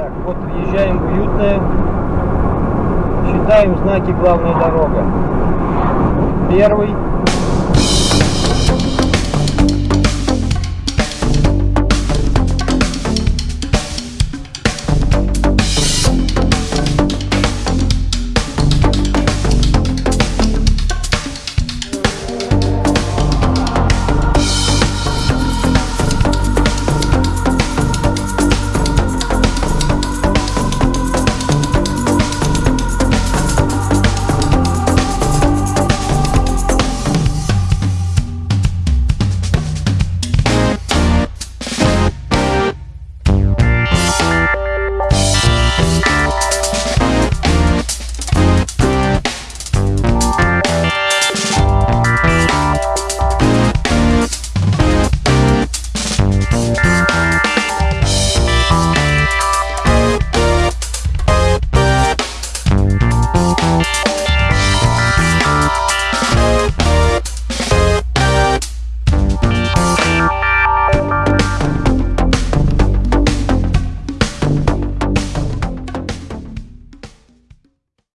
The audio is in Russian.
Так, вот въезжаем в уютное. Считаем знаки главная дорога. Первый.